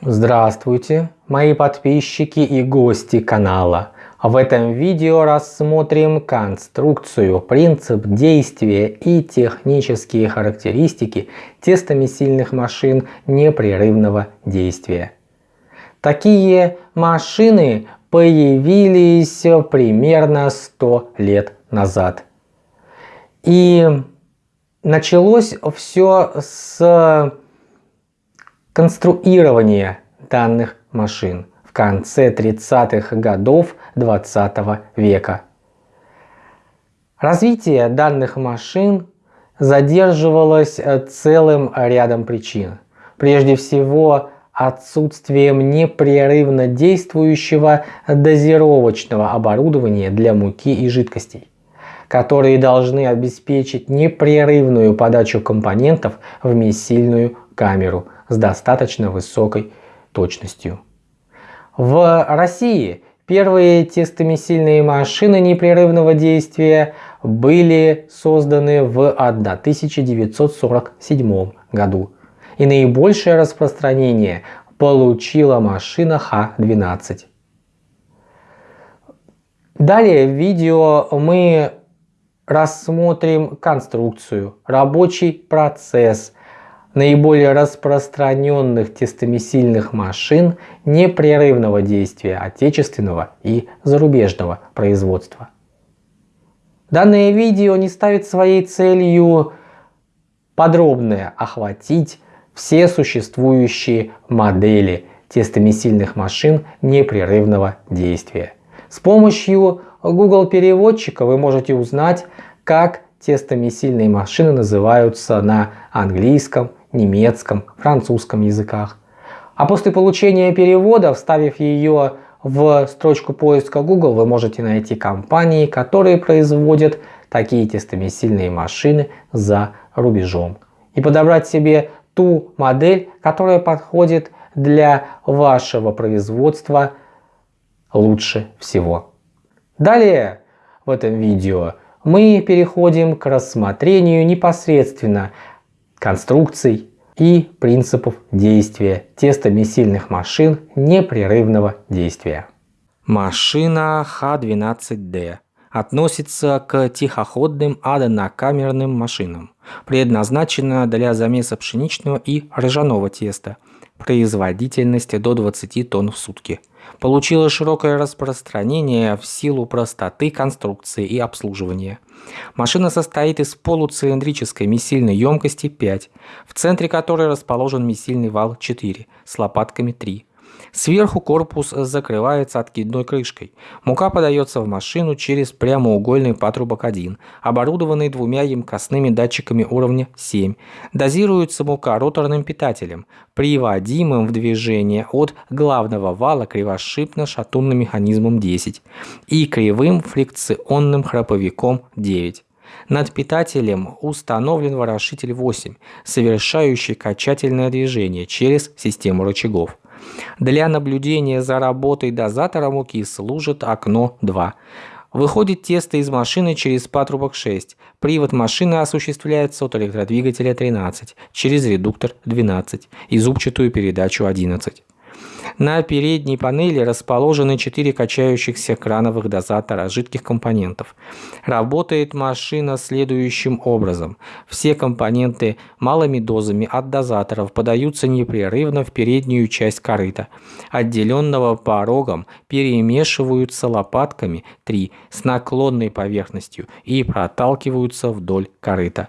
Здравствуйте, мои подписчики и гости канала. В этом видео рассмотрим конструкцию, принцип действия и технические характеристики тестомесильных машин непрерывного действия. Такие машины появились примерно 100 лет назад. И началось все с конструирования данных машин в конце 30-х годов 20 -го века. Развитие данных машин задерживалось целым рядом причин. Прежде всего, отсутствием непрерывно действующего дозировочного оборудования для муки и жидкостей, которые должны обеспечить непрерывную подачу компонентов в месильную камеру – с достаточно высокой точностью. В России первые тестомесильные машины непрерывного действия были созданы в 1947 году. И наибольшее распространение получила машина Х-12. Далее в видео мы рассмотрим конструкцию, рабочий процесс наиболее распространенных тестомесильных машин непрерывного действия отечественного и зарубежного производства. Данное видео не ставит своей целью подробно охватить все существующие модели тестомесильных машин непрерывного действия. С помощью Google переводчика вы можете узнать, как тестомесильные машины называются на английском, немецком, французском языках. А после получения перевода, вставив ее в строчку поиска Google, вы можете найти компании, которые производят такие тестомесильные машины за рубежом. И подобрать себе ту модель, которая подходит для вашего производства лучше всего. Далее в этом видео мы переходим к рассмотрению непосредственно конструкций и принципов действия тестомесильных машин непрерывного действия. Машина Х-12Д относится к тихоходным однокамерным машинам, предназначена для замеса пшеничного и ржаного теста, производительность до 20 тонн в сутки. Получила широкое распространение в силу простоты конструкции и обслуживания. Машина состоит из полуцилиндрической месильной емкости 5, в центре которой расположен месильный вал 4 с лопатками 3. Сверху корпус закрывается откидной крышкой. Мука подается в машину через прямоугольный патрубок 1, оборудованный двумя емкостными датчиками уровня 7. Дозируется мука роторным питателем, приводимым в движение от главного вала кривошипно-шатунным механизмом 10 и кривым фрикционным храповиком 9. Над питателем установлен ворошитель 8, совершающий качательное движение через систему рычагов. Для наблюдения за работой дозатора муки служит окно 2. Выходит тесто из машины через патрубок 6. Привод машины осуществляется от электродвигателя 13 через редуктор 12 и зубчатую передачу 11. На передней панели расположены 4 качающихся крановых дозатора жидких компонентов. Работает машина следующим образом. Все компоненты малыми дозами от дозаторов подаются непрерывно в переднюю часть корыта. Отделенного порогом перемешиваются лопатками 3 с наклонной поверхностью и проталкиваются вдоль корыта.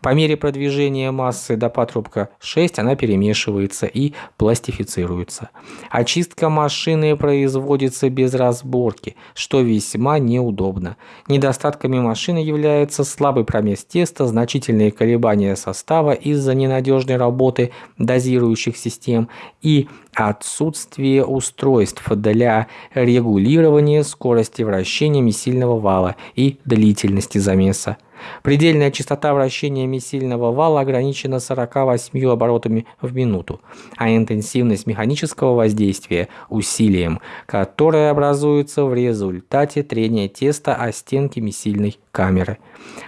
По мере продвижения массы до патрубка 6 она перемешивается и пластифицируется. Очистка машины производится без разборки, что весьма неудобно. Недостатками машины является слабый промес теста, значительные колебания состава из-за ненадежной работы дозирующих систем и отсутствие устройств для регулирования скорости вращения месильного вала и длительности замеса. Предельная частота вращения месильного вала ограничена 48 оборотами в минуту, а интенсивность механического воздействия – усилием, которое образуется в результате трения теста о стенки месильной камеры.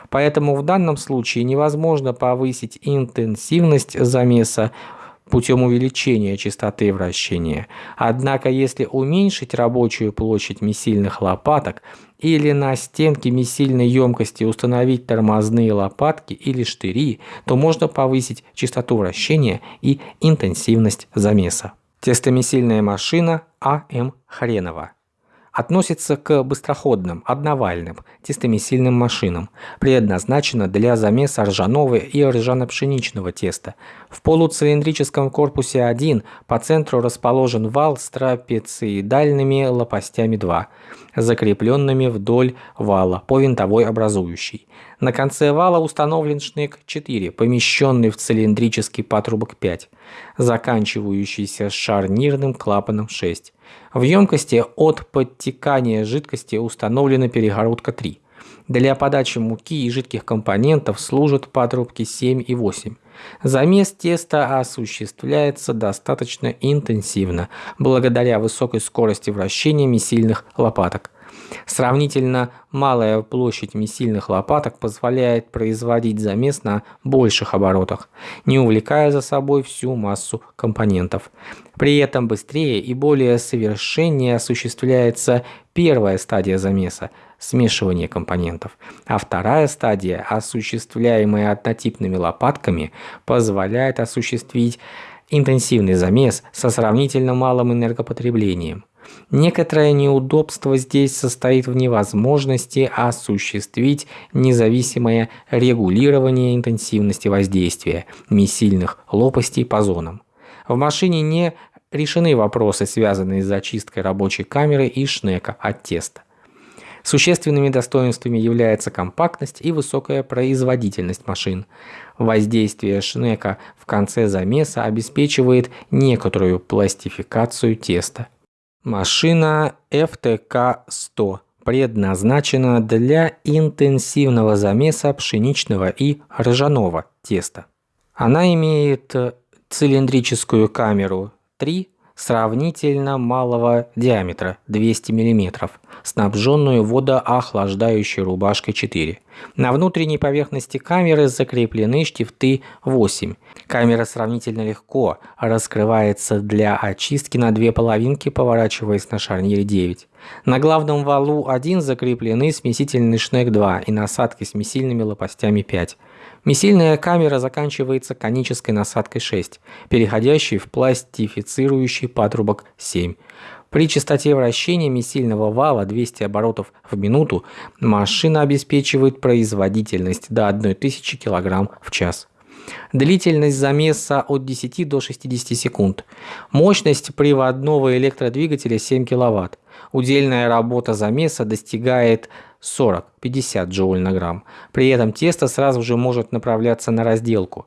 Поэтому в данном случае невозможно повысить интенсивность замеса путем увеличения частоты вращения. Однако, если уменьшить рабочую площадь месильных лопаток или на стенке месильной емкости установить тормозные лопатки или штыри, то можно повысить частоту вращения и интенсивность замеса. Тестомесильная машина А.М. Хренова относится к быстроходным, одновальным, тестомесильным машинам, предназначена для замеса ржаного и ржано-пшеничного теста. В полуцилиндрическом корпусе 1 по центру расположен вал с трапециидальными лопастями 2, закрепленными вдоль вала по винтовой образующей. На конце вала установлен шнек 4, помещенный в цилиндрический патрубок 5, заканчивающийся шарнирным клапаном 6. В емкости от подтекания жидкости установлена перегородка 3. Для подачи муки и жидких компонентов служат патрубки 7 и 8. Замес теста осуществляется достаточно интенсивно, благодаря высокой скорости вращения месильных лопаток. Сравнительно малая площадь месильных лопаток позволяет производить замес на больших оборотах, не увлекая за собой всю массу компонентов. При этом быстрее и более совершеннее осуществляется первая стадия замеса – смешивание компонентов, а вторая стадия, осуществляемая однотипными лопатками, позволяет осуществить интенсивный замес со сравнительно малым энергопотреблением. Некоторое неудобство здесь состоит в невозможности осуществить независимое регулирование интенсивности воздействия месильных лопастей по зонам. В машине не решены вопросы, связанные с зачисткой рабочей камеры и шнека от теста. Существенными достоинствами является компактность и высокая производительность машин. Воздействие шнека в конце замеса обеспечивает некоторую пластификацию теста. Машина FTK-100 предназначена для интенсивного замеса пшеничного и ржаного теста. Она имеет цилиндрическую камеру 3 сравнительно малого диаметра 200 мм, снабженную водоохлаждающей рубашкой 4. На внутренней поверхности камеры закреплены штифты 8. Камера сравнительно легко раскрывается для очистки на две половинки, поворачиваясь на шарнире 9. На главном валу 1 закреплены смесительный шнек 2 и насадки с месильными лопастями 5. Месильная камера заканчивается конической насадкой 6, переходящей в пластифицирующий патрубок 7. При частоте вращения месильного вала 200 оборотов в минуту машина обеспечивает производительность до 1000 кг в час. Длительность замеса от 10 до 60 секунд. Мощность приводного электродвигателя 7 кВт. Удельная работа замеса достигает 40-50 джоуль на грамм. При этом тесто сразу же может направляться на разделку.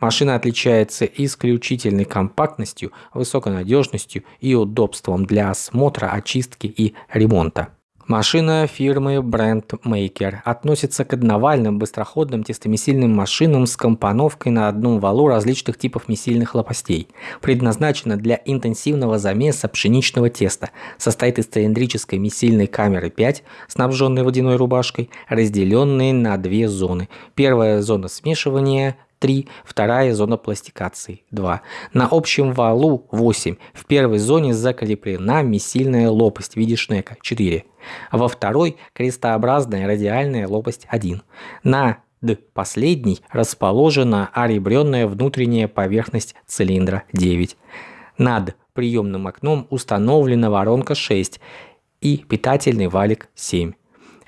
Машина отличается исключительной компактностью, высокой надежностью и удобством для осмотра, очистки и ремонта. Машина фирмы Brand Maker относится к одновальным быстроходным тестомесильным машинам с компоновкой на одном валу различных типов месильных лопастей. Предназначена для интенсивного замеса пшеничного теста. Состоит из цилиндрической месильной камеры 5, снабженной водяной рубашкой, разделенной на две зоны. Первая зона смешивания 3, вторая зона пластикации 2. На общем валу 8. В первой зоне закреплена месильная лопасть в виде шнека 4. Во второй крестообразная радиальная лопасть 1. На Д последней расположена оребренная внутренняя поверхность цилиндра 9. Над приемным окном установлена воронка 6 и питательный валик 7.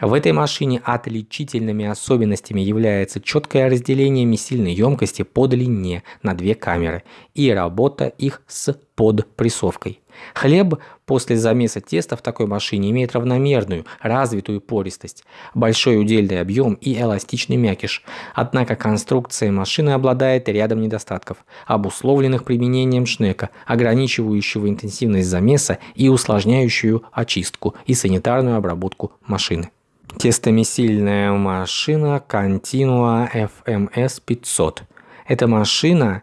В этой машине отличительными особенностями является четкое разделение месильной емкости по длине на две камеры и работа их с подпрессовкой. Хлеб после замеса теста в такой машине имеет равномерную, развитую пористость, большой удельный объем и эластичный мякиш. Однако конструкция машины обладает рядом недостатков, обусловленных применением шнека, ограничивающего интенсивность замеса и усложняющую очистку и санитарную обработку машины. Тестомесильная машина Continua FMS 500. Эта машина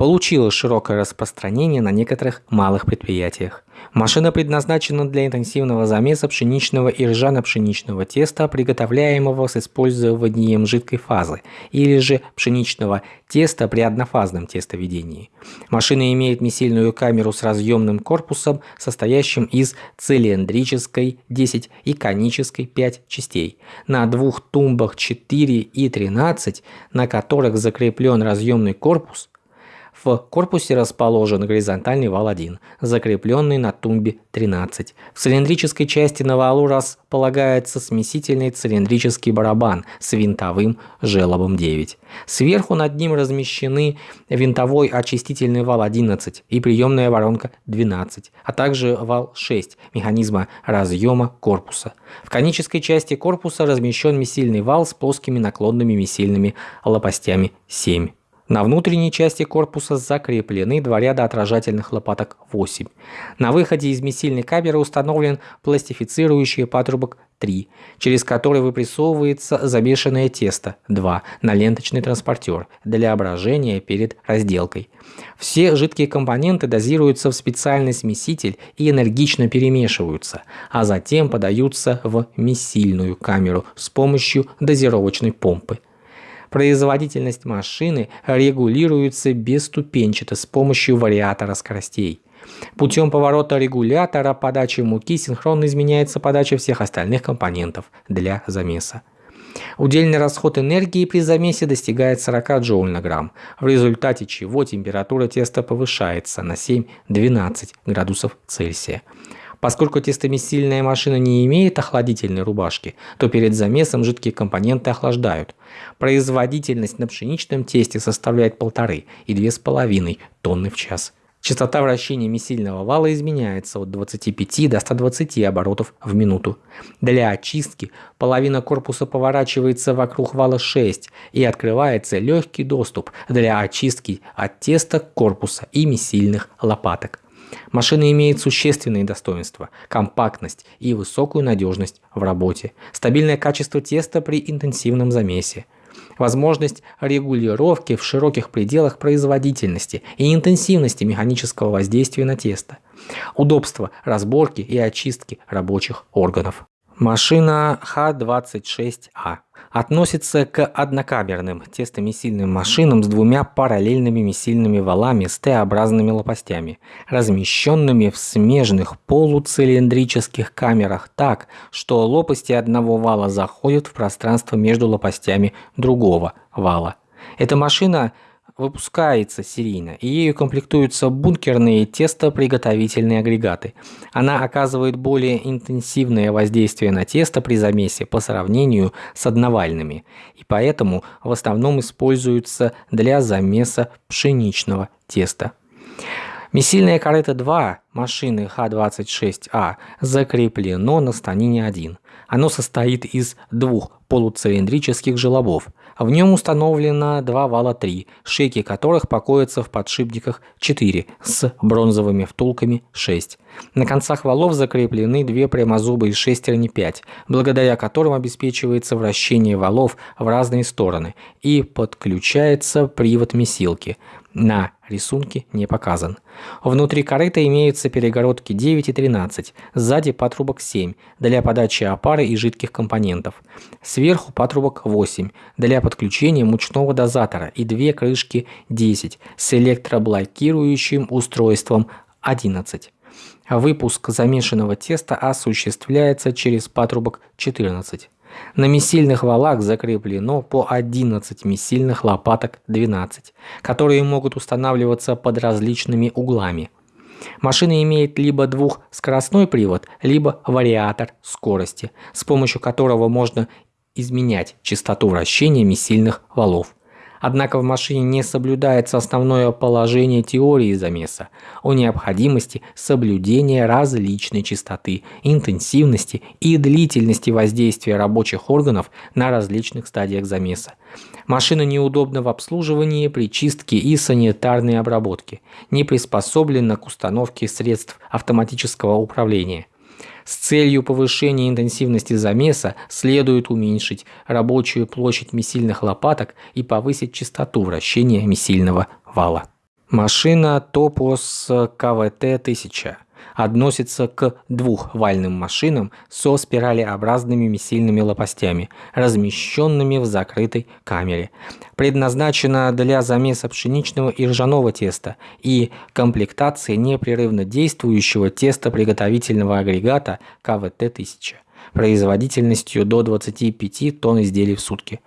получила широкое распространение на некоторых малых предприятиях. Машина предназначена для интенсивного замеса пшеничного и ржано-пшеничного теста, приготовляемого с использованием жидкой фазы, или же пшеничного теста при однофазном тестоведении. Машина имеет месильную камеру с разъемным корпусом, состоящим из цилиндрической 10 и конической 5 частей. На двух тумбах 4 и 13, на которых закреплен разъемный корпус, в корпусе расположен горизонтальный вал 1, закрепленный на тумбе 13. В цилиндрической части на валу располагается смесительный цилиндрический барабан с винтовым желобом 9. Сверху над ним размещены винтовой очистительный вал 11 и приемная воронка 12, а также вал 6 механизма разъема корпуса. В конической части корпуса размещен месильный вал с плоскими наклонными месильными лопастями 7. На внутренней части корпуса закреплены два ряда отражательных лопаток 8. На выходе из месильной камеры установлен пластифицирующий патрубок 3, через который выпрессовывается замешанное тесто 2 на ленточный транспортер для брожения перед разделкой. Все жидкие компоненты дозируются в специальный смеситель и энергично перемешиваются, а затем подаются в месильную камеру с помощью дозировочной помпы. Производительность машины регулируется бесступенчато с помощью вариатора скоростей. Путем поворота регулятора подачи муки синхронно изменяется подача всех остальных компонентов для замеса. Удельный расход энергии при замесе достигает 40 джоуль на грамм, в результате чего температура теста повышается на 7-12 градусов Цельсия. Поскольку тестомесильная машина не имеет охладительной рубашки, то перед замесом жидкие компоненты охлаждают. Производительность на пшеничном тесте составляет 1,5 и 2,5 тонны в час. Частота вращения месильного вала изменяется от 25 до 120 оборотов в минуту. Для очистки половина корпуса поворачивается вокруг вала 6 и открывается легкий доступ для очистки от теста корпуса и месильных лопаток. Машина имеет существенные достоинства – компактность и высокую надежность в работе, стабильное качество теста при интенсивном замесе, возможность регулировки в широких пределах производительности и интенсивности механического воздействия на тесто, удобство разборки и очистки рабочих органов. Машина Х-26А относится к однокамерным тестомесильным машинам с двумя параллельными месильными валами с Т-образными лопастями, размещенными в смежных полуцилиндрических камерах так, что лопасти одного вала заходят в пространство между лопастями другого вала. Эта машина – выпускается серийно, и ею комплектуются бункерные тестоприготовительные агрегаты. Она оказывает более интенсивное воздействие на тесто при замесе по сравнению с одновальными, и поэтому в основном используются для замеса пшеничного теста. Месильная корыто 2 машины Х-26А закреплено на станине 1. Оно состоит из двух полуцилиндрических желобов. В нем установлено два вала 3, шейки которых покоятся в подшипниках 4 с бронзовыми втулками 6. На концах валов закреплены две прямозубые шестерни 5, благодаря которым обеспечивается вращение валов в разные стороны и подключается привод месилки. На рисунке не показан. Внутри корыта имеются перегородки 9 и 13, сзади патрубок 7 для подачи опары и жидких компонентов. Сверху патрубок 8 для подключения мучного дозатора и две крышки 10 с электроблокирующим устройством 11. Выпуск замешанного теста осуществляется через патрубок 14. На месильных валах закреплено по 11 месильных лопаток 12, которые могут устанавливаться под различными углами. Машина имеет либо двухскоростной привод, либо вариатор скорости, с помощью которого можно изменять частоту вращения месильных валов. Однако в машине не соблюдается основное положение теории замеса о необходимости соблюдения различной частоты, интенсивности и длительности воздействия рабочих органов на различных стадиях замеса. Машина неудобна в обслуживании, при чистке и санитарной обработке, не приспособлена к установке средств автоматического управления. С целью повышения интенсивности замеса следует уменьшить рабочую площадь месильных лопаток и повысить частоту вращения месильного вала. Машина Topos КВТ-1000 относится к двухвальным машинам со спиралеобразными месильными лопастями, размещенными в закрытой камере. Предназначена для замеса пшеничного и ржаного теста и комплектации непрерывно действующего тестоприготовительного агрегата КВТ-1000 производительностью до 25 тонн изделий в сутки.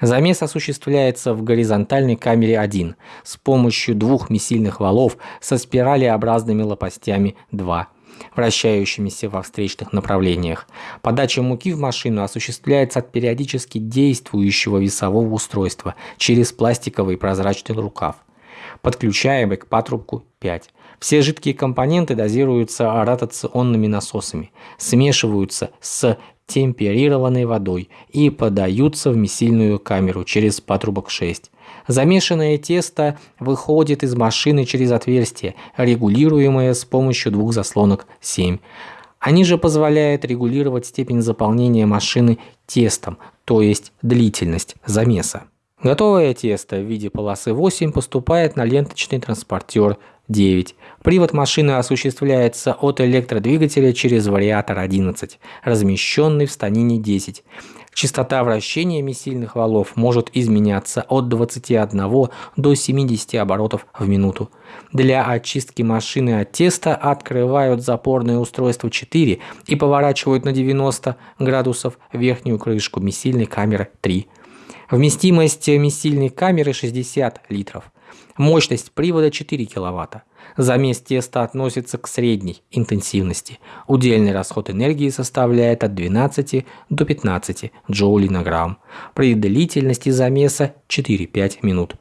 Замес осуществляется в горизонтальной камере 1 с помощью двух месильных валов со спиралеобразными лопастями 2 вращающимися во встречных направлениях. Подача муки в машину осуществляется от периодически действующего весового устройства через пластиковый прозрачный рукав, подключаемый к патрубку 5. Все жидкие компоненты дозируются ротационными насосами, смешиваются с темперированной водой и подаются в месильную камеру через патрубок 6. Замешанное тесто выходит из машины через отверстие, регулируемое с помощью двух заслонок 7. Они же позволяют регулировать степень заполнения машины тестом, то есть длительность замеса. Готовое тесто в виде полосы 8 поступает на ленточный транспортер 9. Привод машины осуществляется от электродвигателя через вариатор 11, размещенный в станине 10. Частота вращения месильных валов может изменяться от 21 до 70 оборотов в минуту. Для очистки машины от теста открывают запорное устройство 4 и поворачивают на 90 градусов верхнюю крышку месильной камеры 3. Вместимость месильной камеры 60 литров. Мощность привода 4 кВт. Замес теста относится к средней интенсивности. Удельный расход энергии составляет от 12 до 15 джоулей на грамм. При длительности замеса 4-5 минут.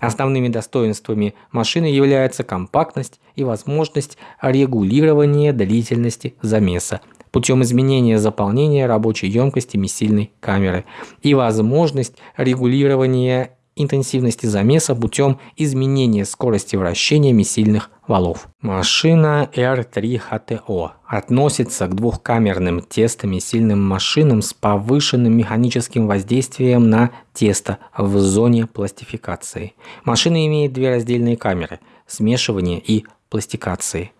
Основными достоинствами машины являются компактность и возможность регулирования длительности замеса путем изменения заполнения рабочей емкости месильной камеры и возможность регулирования интенсивности замеса путем изменения скорости вращения месильных валов. Машина R3HTO относится к двухкамерным тестомесильным машинам с повышенным механическим воздействием на тесто в зоне пластификации. Машина имеет две раздельные камеры – смешивания и пластикации.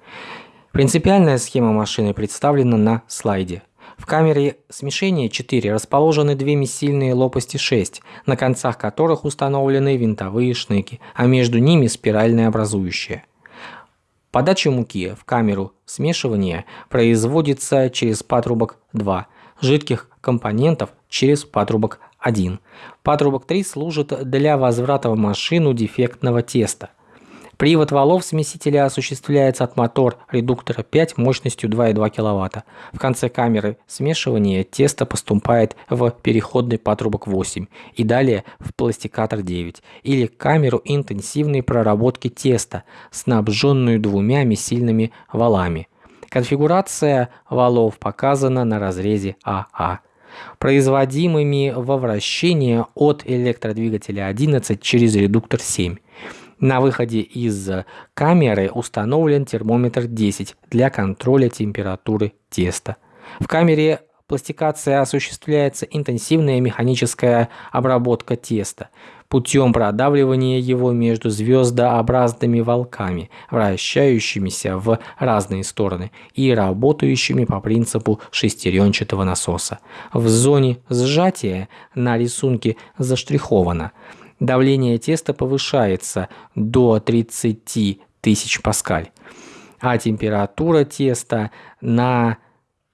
Принципиальная схема машины представлена на слайде. В камере смешения 4 расположены две месильные лопасти 6, на концах которых установлены винтовые шнеки, а между ними спиральное образующее. Подача муки в камеру смешивания производится через патрубок 2, жидких компонентов через патрубок 1. Патрубок 3 служит для возврата в машину дефектного теста. Привод валов смесителя осуществляется от мотор-редуктора 5 мощностью 2,2 кВт. В конце камеры смешивания тесто поступает в переходный патрубок 8 и далее в пластикатор 9 или камеру интенсивной проработки теста, снабженную двумя месильными валами. Конфигурация валов показана на разрезе АА производимыми во вращение от электродвигателя 11 через редуктор 7. На выходе из камеры установлен термометр 10 для контроля температуры теста. В камере пластикация осуществляется интенсивная механическая обработка теста путем продавливания его между звездообразными волками, вращающимися в разные стороны и работающими по принципу шестеренчатого насоса. В зоне сжатия на рисунке заштриховано – давление теста повышается до 30 тысяч паскаль, а температура теста на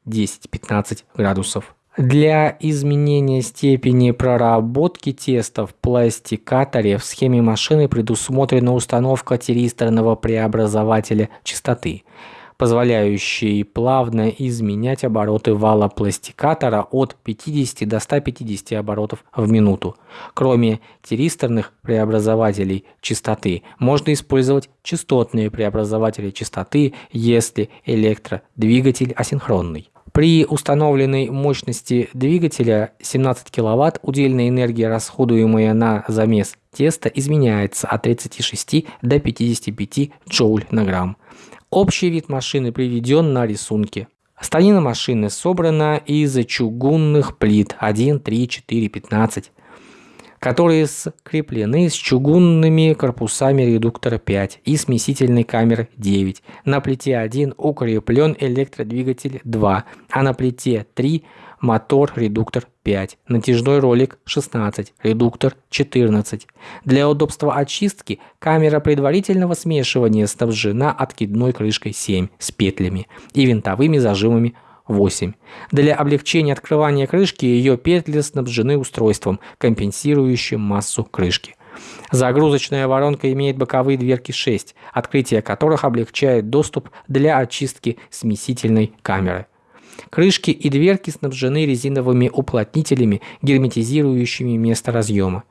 10-15 градусов. Для изменения степени проработки теста в пластикаторе в схеме машины предусмотрена установка тиристорного преобразователя частоты – позволяющий плавно изменять обороты вала пластикатора от 50 до 150 оборотов в минуту. Кроме тиристорных преобразователей частоты, можно использовать частотные преобразователи частоты, если электродвигатель асинхронный. При установленной мощности двигателя 17 кВт удельная энергия, расходуемая на замес теста, изменяется от 36 до 55 джоуль на грамм. Общий вид машины приведен на рисунке. Станина машины собрана из чугунных плит 1, 3, 4, 15. которые скреплены с чугунными корпусами редуктора 5 и смесительной камеры 9. На плите 1 укреплен электродвигатель 2, а на плите 3 мотор-редуктор 5, натяжной ролик 16, редуктор 14. Для удобства очистки камера предварительного смешивания снабжена откидной крышкой 7 с петлями и винтовыми зажимами 8. Для облегчения открывания крышки ее петли снабжены устройством, компенсирующим массу крышки. Загрузочная воронка имеет боковые дверки 6, открытие которых облегчает доступ для очистки смесительной камеры. Крышки и дверки снабжены резиновыми уплотнителями, герметизирующими место разъема.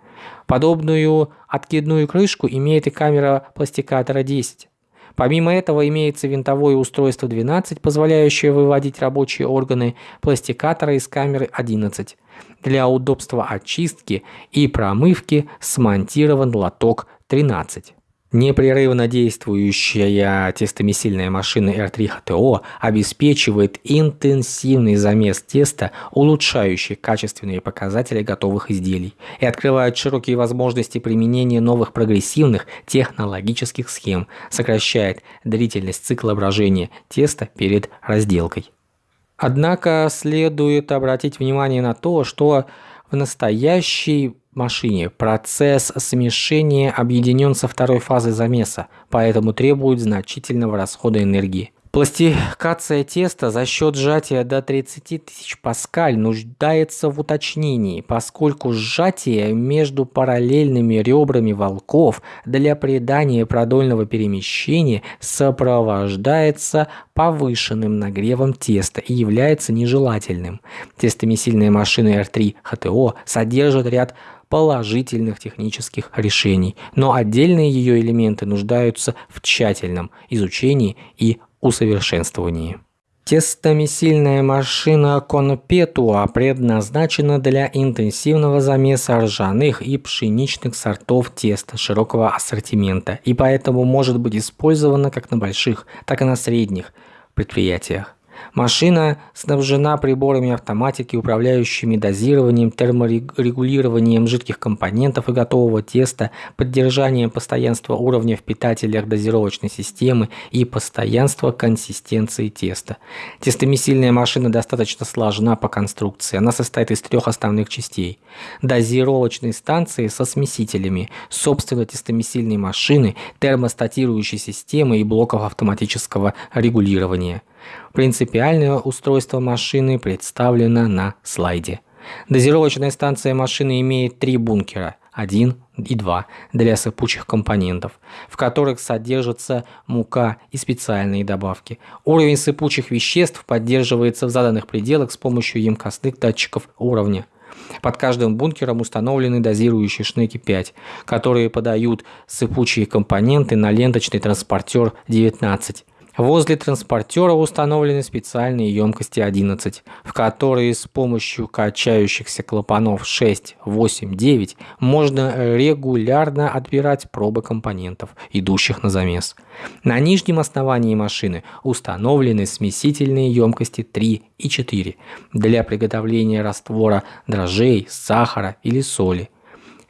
Подобную откидную крышку имеет и камера пластикатора 10. Помимо этого имеется винтовое устройство 12, позволяющее выводить рабочие органы пластикатора из камеры 11. Для удобства очистки и промывки смонтирован лоток 13. Непрерывно действующая тестомесильная машина R3 HTO обеспечивает интенсивный замес теста, улучшающий качественные показатели готовых изделий и открывает широкие возможности применения новых прогрессивных технологических схем, сокращает длительность цикла брожения теста перед разделкой. Однако следует обратить внимание на то, что в настоящий машине. Процесс смешения объединен со второй фазой замеса, поэтому требует значительного расхода энергии. Пластикация теста за счет сжатия до 30 тысяч паскаль нуждается в уточнении, поскольку сжатие между параллельными ребрами волков для придания продольного перемещения сопровождается повышенным нагревом теста и является нежелательным. Тестомесильная машина R3 HTO содержит ряд положительных технических решений, но отдельные ее элементы нуждаются в тщательном изучении и усовершенствовании. Тестомесильная машина Конпетуа предназначена для интенсивного замеса ржаных и пшеничных сортов теста широкого ассортимента и поэтому может быть использована как на больших, так и на средних предприятиях. Машина снабжена приборами автоматики, управляющими дозированием, терморегулированием жидких компонентов и готового теста, поддержанием постоянства уровня в питателях дозировочной системы и постоянства консистенции теста. Тестомесильная машина достаточно сложна по конструкции. Она состоит из трех основных частей. Дозировочной станции со смесителями, собственно тестомесильной машины, термостатирующей системы и блоков автоматического регулирования – Принципиальное устройство машины представлено на слайде. Дозировочная станция машины имеет три бункера, 1 и 2 для сыпучих компонентов, в которых содержится мука и специальные добавки. Уровень сыпучих веществ поддерживается в заданных пределах с помощью емкостных датчиков уровня. Под каждым бункером установлены дозирующие шнеки 5, которые подают сыпучие компоненты на ленточный транспортер 19. Возле транспортера установлены специальные емкости 11, в которые с помощью качающихся клапанов 6, 8, 9 можно регулярно отбирать пробы компонентов, идущих на замес. На нижнем основании машины установлены смесительные емкости 3 и 4 для приготовления раствора дрожжей, сахара или соли.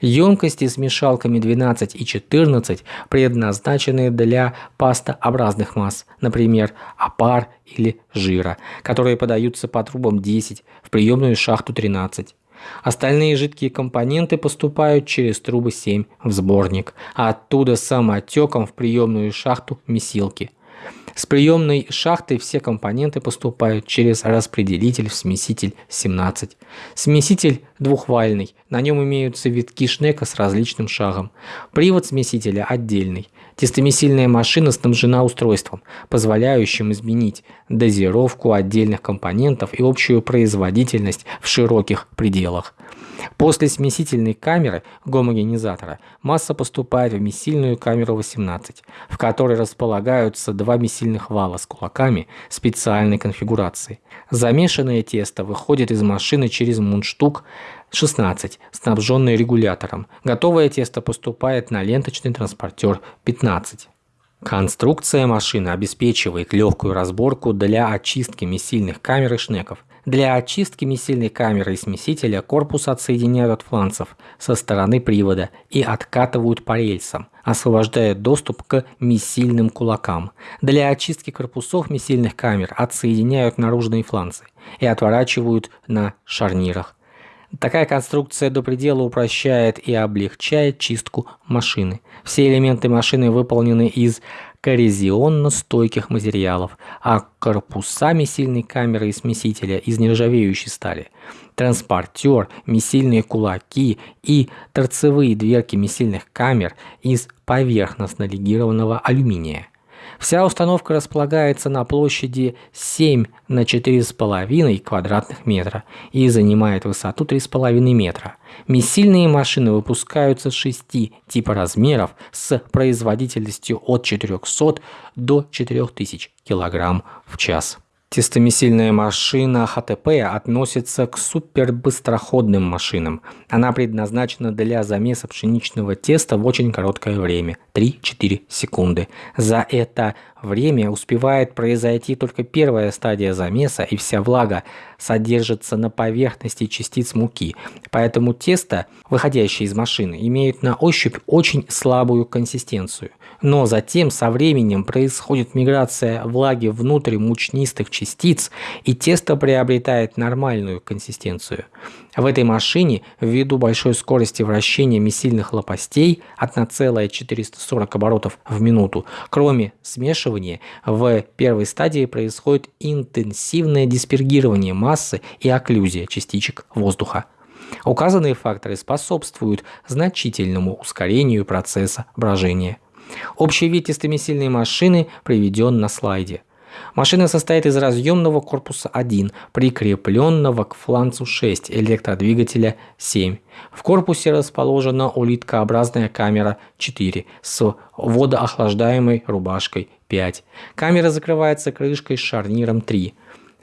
Емкости с мешалками 12 и 14 предназначены для пастообразных масс, например, опар или жира, которые подаются по трубам 10 в приемную шахту 13. Остальные жидкие компоненты поступают через трубы 7 в сборник, а оттуда самотеком в приемную шахту месилки – с приемной шахты все компоненты поступают через распределитель в смеситель 17. Смеситель двухвальный, на нем имеются витки шнека с различным шагом. Привод смесителя отдельный. Тестомесильная машина снабжена устройством, позволяющим изменить дозировку отдельных компонентов и общую производительность в широких пределах. После смесительной камеры гомогенизатора масса поступает в месильную камеру 18, в которой располагаются два месильных вала с кулаками специальной конфигурации. Замешанное тесто выходит из машины через мундштук 16, снабженный регулятором. Готовое тесто поступает на ленточный транспортер 15. Конструкция машины обеспечивает легкую разборку для очистки месильных камер и шнеков. Для очистки месильной камеры и смесителя корпус отсоединяют от фланцев со стороны привода и откатывают по рельсам, освобождая доступ к месильным кулакам. Для очистки корпусов месильных камер отсоединяют наружные фланцы и отворачивают на шарнирах. Такая конструкция до предела упрощает и облегчает чистку машины. Все элементы машины выполнены из коррозионно-стойких материалов, а корпуса месильной камеры и смесителя из нержавеющей стали. Транспортер, месильные кулаки и торцевые дверки месильных камер из поверхностно-легированного алюминия. Вся установка располагается на площади 7 на 4,5 квадратных метра и занимает высоту 3,5 метра. Месильные машины выпускаются 6 типа размеров с производительностью от 400 до 4000 кг в час. Тестомесильная машина ХТП относится к супербыстроходным машинам. Она предназначена для замеса пшеничного теста в очень короткое время – 3-4 секунды. За это время успевает произойти только первая стадия замеса и вся влага содержится на поверхности частиц муки. Поэтому тесто, выходящее из машины, имеет на ощупь очень слабую консистенцию – но затем со временем происходит миграция влаги внутрь мучнистых частиц, и тесто приобретает нормальную консистенцию. В этой машине, ввиду большой скорости вращения месильных лопастей 1,440 оборотов в минуту, кроме смешивания, в первой стадии происходит интенсивное диспергирование массы и окклюзия частичек воздуха. Указанные факторы способствуют значительному ускорению процесса брожения. Общий вид тестомесильной машины приведен на слайде. Машина состоит из разъемного корпуса 1, прикрепленного к фланцу 6, электродвигателя 7. В корпусе расположена улиткообразная камера 4 с водоохлаждаемой рубашкой 5. Камера закрывается крышкой с шарниром 3.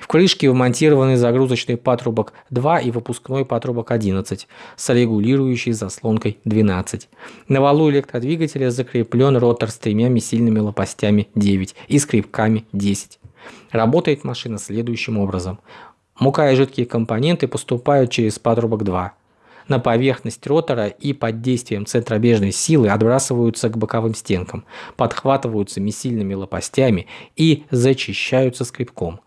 В крышке вмонтированы загрузочный патрубок 2 и выпускной патрубок 11 с регулирующей заслонкой 12. На валу электродвигателя закреплен ротор с тремя месильными лопастями 9 и скрипками 10. Работает машина следующим образом. Мука и жидкие компоненты поступают через патрубок 2. На поверхность ротора и под действием центробежной силы отбрасываются к боковым стенкам, подхватываются месильными лопастями и зачищаются скребком.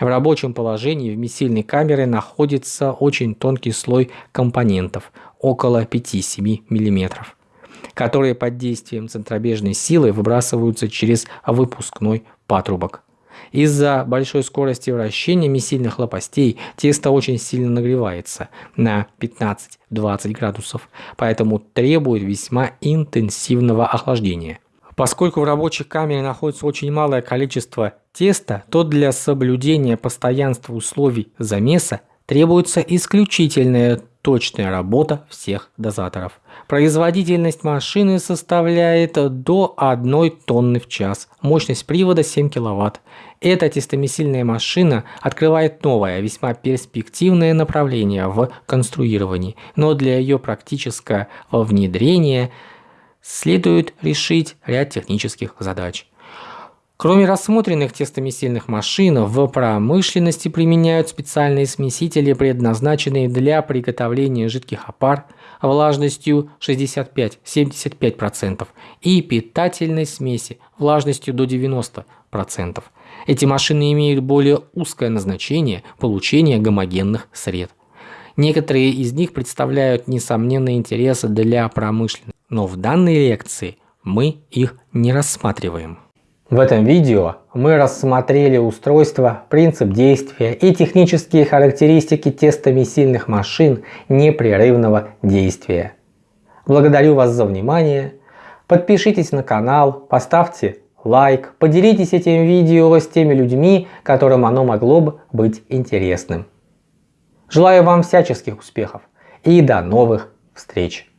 В рабочем положении в месильной камере находится очень тонкий слой компонентов, около 5-7 мм, которые под действием центробежной силы выбрасываются через выпускной патрубок. Из-за большой скорости вращения месильных лопастей тесто очень сильно нагревается на 15-20 градусов, поэтому требует весьма интенсивного охлаждения. Поскольку в рабочей камере находится очень малое количество теста, то для соблюдения постоянства условий замеса требуется исключительная точная работа всех дозаторов. Производительность машины составляет до 1 тонны в час, мощность привода 7 кВт. Эта тестомесильная машина открывает новое, весьма перспективное направление в конструировании, но для ее практического внедрения – следует решить ряд технических задач. Кроме рассмотренных тестомесильных машин, в промышленности применяют специальные смесители, предназначенные для приготовления жидких опар влажностью 65-75% и питательной смеси влажностью до 90%. Эти машины имеют более узкое назначение получения гомогенных сред. Некоторые из них представляют несомненный интерес для промышленности но в данной лекции мы их не рассматриваем. В этом видео мы рассмотрели устройство, принцип действия и технические характеристики тестомесильных машин непрерывного действия. Благодарю вас за внимание. Подпишитесь на канал, поставьте лайк, поделитесь этим видео с теми людьми, которым оно могло бы быть интересным. Желаю вам всяческих успехов и до новых встреч!